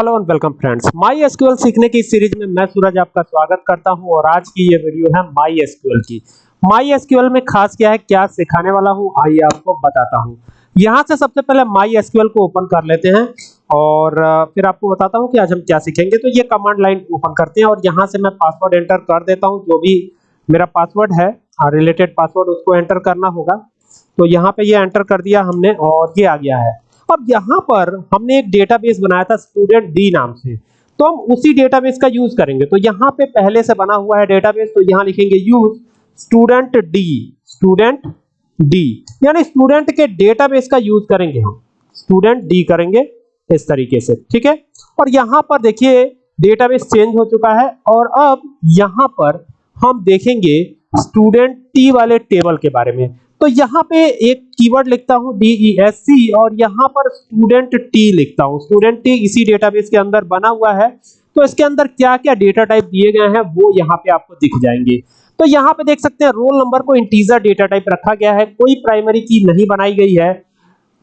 Hello and welcome friends, my SQL सीखने की series में मैं सूरज आपका स्वागत करता हूँ और आज की ये वीडियो है माई एसक्यूएल की। माई एसक्यूएल में खास क्या है, क्या सिखाने वाला हूँ, आइए आपको बताता हूँ। यहाँ से सबसे पहले माई एसक्यूएल को ओपन कर लेते हैं और फिर आपको बताता हूँ कि आज हम क्या सीखेंगे। तो ये कमांड लाइन ओपन करते हैं और यहाँ से मैं पासवर्ड एंटर कर देता हूँ, जो भी मेरा पासवर्ड है रिलेटेड पासवर्ड, उसको एंटर करना होगा। तो यहाँ पे ये एंटर कर दिया हमने और ये आ गया है। अब यहाँ पर हमने एक डेटाबेस बनाया था स्टूडेंट डी नाम से। तो हम उसी डेटाबेस का यूज़ करेंगे। तो यहाँ पे पहले से बना हुआ है डेटाबेस तो यहाँ लिखेंगे use student D student D यानी स्टूडेंट के डेटाबेस का यूज़ करेंगे हम। स्टूडेंट डी करेंगे इस तरीके से, ठीक है? और यहाँ पर देखिए डेटाबेस चेंज हो चुका है और अब यहाँ पर हम देखेंगे स्टूडेंट टी वाले टेबल के बारे में। तो यहाँ पे एक कीवर्ड लिखता हूँ डी एस सी और यहाँ पर स्टूडेंट टी लिखता हूँ। स्टूडेंट टी इसी डेटाबेस के अंदर बना हुआ है। तो इसके अंदर क्या क्या डेटा टाइप दिए गए हैं, वो यहाँ पे आपको दिख जाएँगे। तो यहाँ पे देख सकते हैं रोल नंबर को इंटीजर डेटा टाइप रखा गया है। कोई प्राइमरी की नहीं बनाई गई है।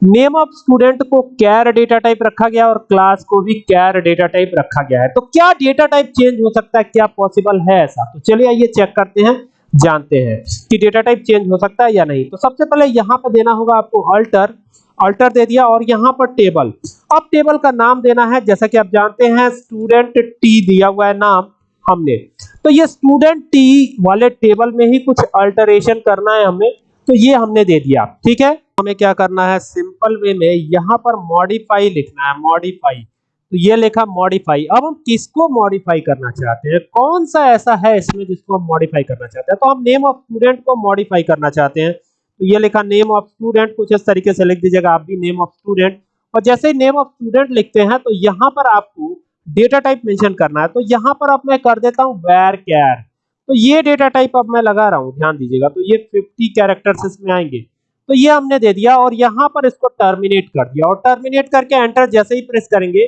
नेम ऑफ़ स्टूडेंट को कैर डेटा टाइप रखा गया और क्लास को भी कैर डेटा टाइप रखा गया है। तो क्या डेटा टाइप चेंज हो सकता है, क्या पॉसिबल है ऐसा? तो चलिए आइए चेक करते हैं। जानते हैं कि डेटा टाइप चेंज हो सकता है या नहीं। तो सबसे पहले यहाँ पर देना होगा आपको अल्टर अल्टर दे दिया और यहाँ पर टेबल अब टेबल का नाम देना है, जैसा कि आप जानते हैं स्टूडेंट टी दिया हुआ है नाम हमने। तो ये स्टूडेंट टी वाले टेबल में ही कुछ अल्टरेशन करना है हमें। तो ये हमने दे दिया। ठीक है? हमें क्या करना है? सिंपल वे में यहाँ पर मॉडिफाई लिखना है मॉडिफाई तो ये लिखा मॉडिफाई अब हम किसको मॉडिफाई करना चाहते हैं? कौन सा ऐसा है इसमें जिसको हम मॉडिफाई करना चाहते हैं? तो हम नेम ऑफ़ स्टूडेंट को मॉडिफाई करना चाहते हैं। तो ये लिखा नेम ऑफ़ स्टूडेंट कुछ इस तरीके से लिख दीजिएगा, आप भी नेम ऑफ़ स्टूडेंट और जैसे ही नेम ऑफ़ स्टूडेंट लिखते हैं तो यहाँ पर आपको डेटा टाइप मेंशन करना है। तो यहाँ पर अब मैं कर देता हूँ वेर कैर तो ये डेटा टाइप अब मैं लगा रहा हूँ, ध्यान दीजिएगा। तो ये 50 कैरेक्टर्स इसमें आएँगे। तो ये हमने दे दिया और यहाँ पर इसको टर्मिनेट कर दिया। और टर्मिनेट करके एंटर जैसे ही प्रेस करेंगे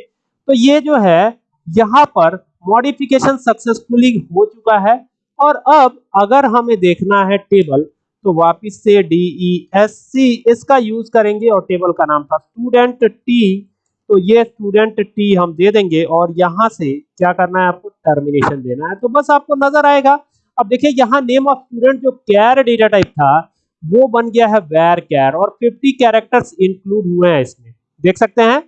तो ये जो है, यहाँ पर मॉडिफिकेशन सक्सेसफुली हो चुका है। और अब अगर हमें देखना है टेबल तो वापिस से डी ई एस सी इसका यूज़ करेंगे और टेबल का नाम था स्टूडेंट टी तो ये स्टूडेंट टी हम दे देंगे और यहाँ से क्या करना है, आपको टर्मिनेशन देना है। तो बस आपको नज़र आएगा। अब देखिए, यहाँ नेम ऑफ़ स्टूडेंट जो कैर डेटा टाइप था, वो बन गया है वेर कैर और 50 कैरेक्टर्स इंक्लूड हुए हैं इसमें। देख सकते हैं?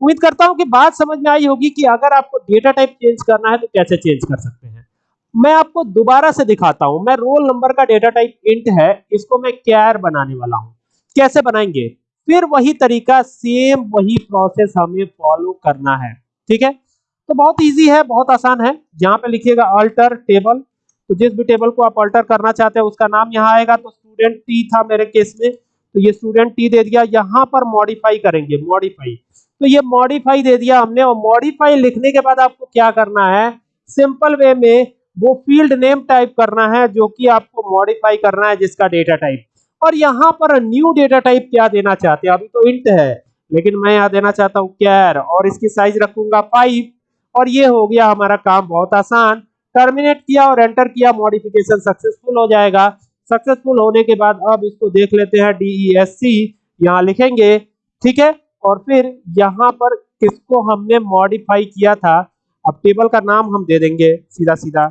उम्मीद करता हूँ कि बात समझ में आई होगी कि अगर आपको डेटा टाइप चेंज करना है तो कैसे चेंज कर सकते हैं। मैं आपको दोबारा से दिखाता हूँ। मैं रोल नंबर का डेटा टाइप इंट है, इसको मैं कैर बनाने वाला हूँ। कैसे बनाएँगे? फिर वही तरीका सेम वही प्रोसेस हमें फॉलो करना है। ठीक है? तो बहुत इजी है, बहुत आसान है। यहाँ पे लिखिएगा अल्टर टेबल तो जिस भी टेबल को आप अल्टर करना चाहते हैं, उसका नाम यहाँ आएगा। तो स्टूडेंट टी था मेरे केस में। तो ये स्टूडेंट टी दे दिया। यहाँ पर मॉडिफाई करेंगे मॉडिफाई तो ये मॉडिफाई दे दिया हमने और मॉडिफाई लिखने के बाद आपको क्या करना है? सिंपल वे में वो फ़ील्ड नेम टाइप करना है जो कि आपको मॉडिफाई करना है जिसका डेटा टाइप और यहाँ पर न्यू डेटा टाइप क्या देना चाहते हैं? अभी तो इंट है, लेकिन मैं यहाँ देना चाहता हूँ कैर और इसकी साइज़ रखूँगा फाइव और ये हो गया हमारा काम बहुत आसान। टर्मिनेट किया और एंटर किया मॉडिफिकेशन सक्सेसफुल हो जाएगा। सक्सेसफुल होने के बाद अब इसको देख लेते हैं डी एस सी यहाँ लिखेंगे, ठीक है? और फिर यहाँ पर किसको हमने मॉडिफाई किया था? अब टेबल का नाम हम दे देंगे, सीधा सीधा।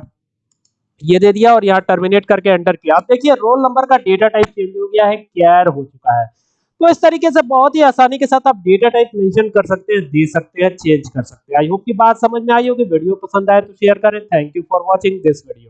ये दे दिया और यहाँ टर्मिनेट करके एंटर किया। आप देखिए रोल नंबर का डेटा टाइप चेंज हो गया है कैर हो चुका है। तो इस तरीके से बहुत ही आसानी के साथ आप डेटा टाइप मेंशन कर सकते हैं, दे सकते हैं चेंज कर सकते हैं। आई होप की बात समझ में आई होगी। वीडियो पसंद आए तो शेयर करें। Thank you for watching this video